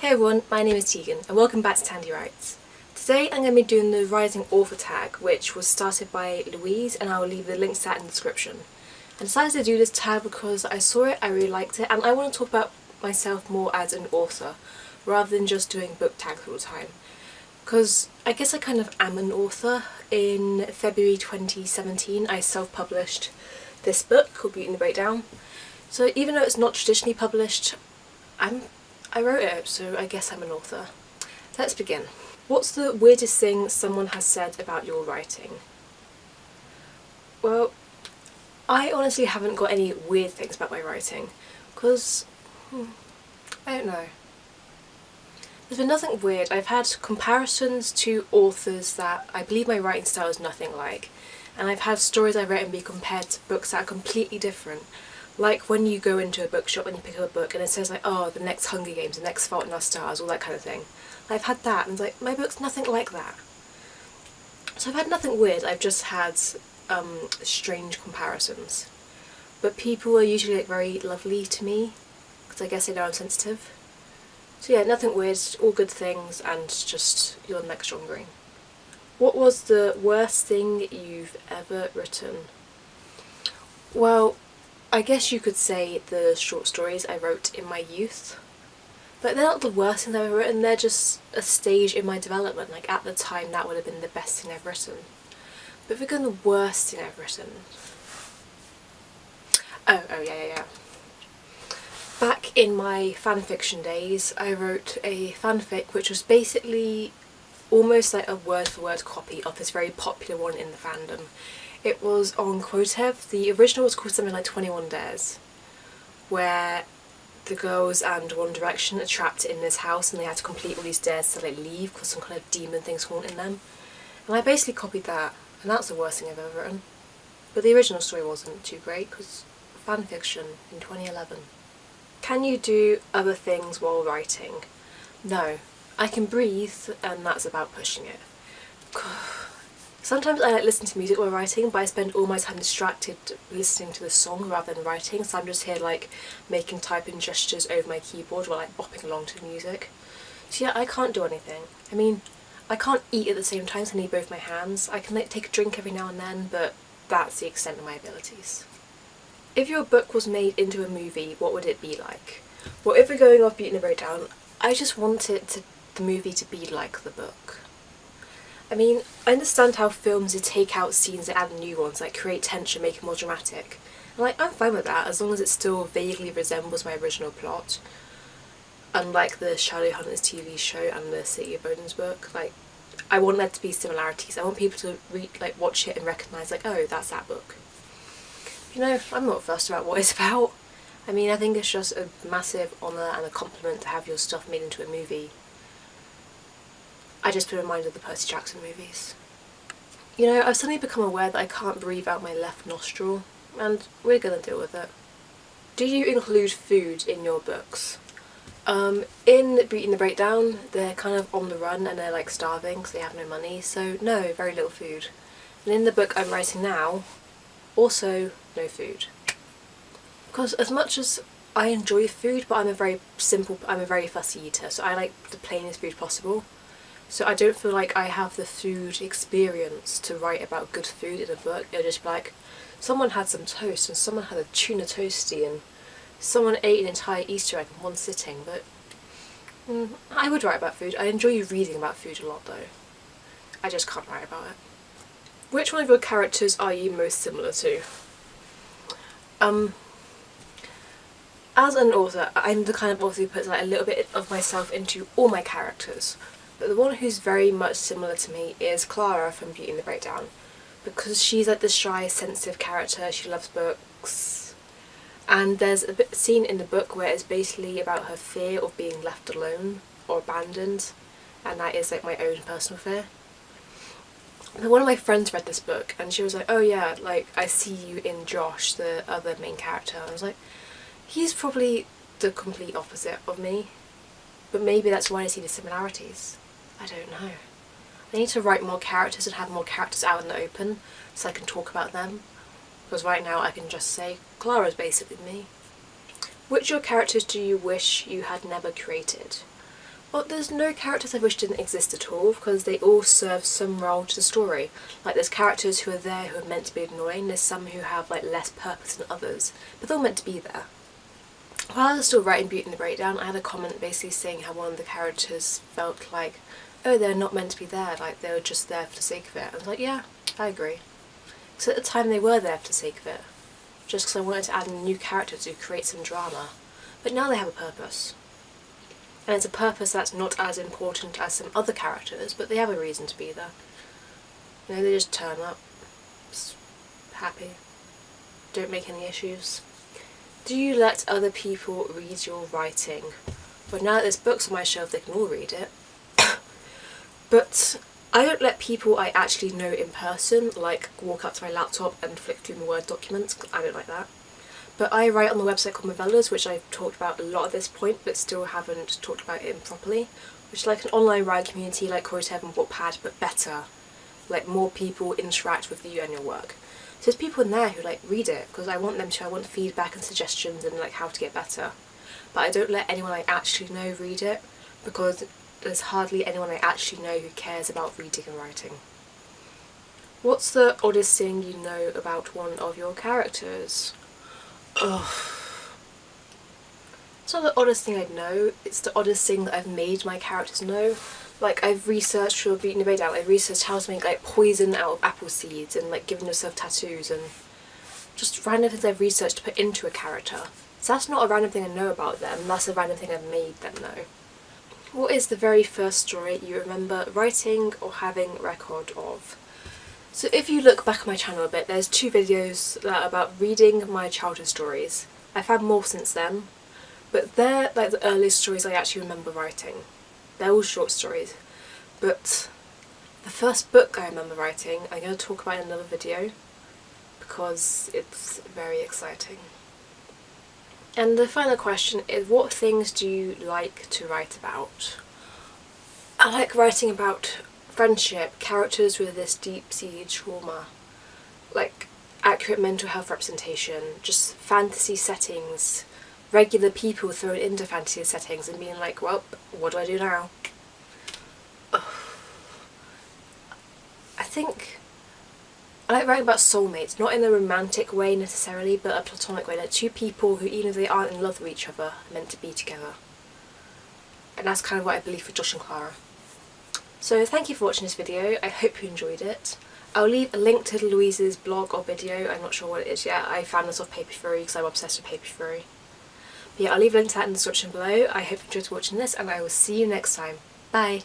Hey everyone, my name is Tegan and welcome back to Tandy Writes. Today I'm going to be doing the Rising Author tag which was started by Louise and I will leave the link to that in the description. I decided to do this tag because I saw it, I really liked it and I want to talk about myself more as an author rather than just doing book tags all the time. Because I guess I kind of am an author. In February 2017 I self-published this book called Beauty and the Breakdown. So even though it's not traditionally published, I'm I wrote it, so I guess I'm an author. Let's begin. What's the weirdest thing someone has said about your writing? Well, I honestly haven't got any weird things about my writing, because, hmm, I don't know. There's been nothing weird. I've had comparisons to authors that I believe my writing style is nothing like, and I've had stories I've written be compared to books that are completely different. Like when you go into a bookshop and you pick up a book and it says like, oh, the next Hunger Games, the next Fault in Our Stars, all that kind of thing. I've had that and it's like, my book's nothing like that. So I've had nothing weird, I've just had um, strange comparisons. But people are usually like very lovely to me, because I guess they know I'm sensitive. So yeah, nothing weird, all good things and just your next Green. What was the worst thing you've ever written? Well, I guess you could say the short stories I wrote in my youth. But they're not the worst things I've ever written, they're just a stage in my development. Like at the time that would have been the best thing I've written. But if we're going the worst thing I've written... Oh, oh yeah, yeah, yeah. Back in my fanfiction days, I wrote a fanfic which was basically almost like a word-for-word -word copy of this very popular one in the fandom. It was on Quotev. The original was called something like 21 Dares, where the girls and One Direction are trapped in this house and they had to complete all these dares to like leave because some kind of demon thing's haunting them. And I basically copied that, and that's the worst thing I've ever written. But the original story wasn't too great because fanfiction in 2011. Can you do other things while writing? No. I can breathe and that's about pushing it. Sometimes I like listen to music while writing but I spend all my time distracted listening to the song rather than writing so I'm just here like making typing gestures over my keyboard while like bopping along to the music. So yeah, I can't do anything. I mean, I can't eat at the same time so I need both my hands. I can like take a drink every now and then but that's the extent of my abilities. If your book was made into a movie, what would it be like? Well, if we're going off Beauty and the Breakdown, I just want it to, the movie to be like the book. I mean, I understand how films would take out scenes and add new ones, like create tension, make it more dramatic. And like, I'm fine with that, as long as it still vaguely resembles my original plot. Unlike the Shadowhunters TV show and the City of Bones book, like, I want there to be similarities. I want people to read, like, watch it and recognise, like, oh, that's that book. You know, I'm not fussed about what it's about. I mean, I think it's just a massive honour and a compliment to have your stuff made into a movie I just been reminded of the Percy Jackson movies. You know, I've suddenly become aware that I can't breathe out my left nostril, and we're gonna deal with it. Do you include food in your books? Um, in Beauty and the Breakdown, they're kind of on the run and they're like starving because they have no money, so no, very little food. And in the book I'm writing now, also no food. Because as much as I enjoy food, but I'm a very simple, I'm a very fussy eater, so I like the plainest food possible. So I don't feel like I have the food experience to write about good food in a book. It'll just be like, someone had some toast and someone had a tuna toasty and someone ate an entire Easter egg in one sitting, but mm, I would write about food. I enjoy reading about food a lot though. I just can't write about it. Which one of your characters are you most similar to? Um, as an author, I'm the kind of author who puts like a little bit of myself into all my characters. But the one who's very much similar to me is Clara from Beauty and the Breakdown. Because she's like the shy, sensitive character, she loves books. And there's a bit scene in the book where it's basically about her fear of being left alone or abandoned. And that is like my own personal fear. And one of my friends read this book and she was like, oh yeah, like I see you in Josh, the other main character. And I was like, he's probably the complete opposite of me. But maybe that's why I see the similarities. I don't know. I need to write more characters and have more characters out in the open so I can talk about them. Because right now I can just say, Clara's basically me. Which your characters do you wish you had never created? Well, there's no characters I wish didn't exist at all because they all serve some role to the story. Like there's characters who are there who are meant to be annoying, there's some who have like less purpose than others, but they're all meant to be there. While I was still writing Beauty and the Breakdown, I had a comment basically saying how one of the characters felt like, oh they're not meant to be there, like they were just there for the sake of it. I was like, yeah, I agree. Because at the time they were there for the sake of it, just because I wanted to add a new character to create some drama. But now they have a purpose. And it's a purpose that's not as important as some other characters, but they have a reason to be there. You know, they just turn up, just happy, don't make any issues. Do you let other people read your writing? Well now that there's books on my shelf they can all read it. but I don't let people I actually know in person like walk up to my laptop and flick through my Word documents, I don't like that. But I write on the website called Movellas, which I've talked about a lot at this point, but still haven't talked about it properly, which is like an online writing community like Quotev and Wattpad, but better. Like more people interact with you and your work. So there's people in there who like read it, because I want them to, I want feedback and suggestions and like how to get better. But I don't let anyone I actually know read it, because there's hardly anyone I actually know who cares about reading and writing. What's the oddest thing you know about one of your characters? Ugh. It's not the oddest thing I'd know, it's the oddest thing that I've made my characters know. Like I've researched for the Breakdown, I've researched how to make like poison out of apple seeds and like giving yourself tattoos and just random things I've researched to put into a character. So that's not a random thing I know about them, that's a random thing I've made them know. What is the very first story you remember writing or having record of? So if you look back on my channel a bit, there's two videos that are about reading my childhood stories. I've had more since then, but they're like the earliest stories I actually remember writing. They're all short stories, but the first book I remember writing I'm going to talk about in another video because it's very exciting. And the final question is what things do you like to write about? I like writing about friendship, characters with this deep-seated trauma, like accurate mental health representation, just fantasy settings, regular people thrown into fantasy settings and being like, well, what do I do now? I think I like writing about soulmates, not in a romantic way necessarily, but a platonic way, like two people who even if they aren't in love with each other, are meant to be together. And that's kind of what I believe for Josh and Clara. So thank you for watching this video, I hope you enjoyed it. I'll leave a link to Louise's blog or video, I'm not sure what it is yet, I found this off Paper Fury because I'm obsessed with Paper Fury. Yeah, I'll leave a link to that in the description below, I hope you enjoyed watching this and I will see you next time. Bye!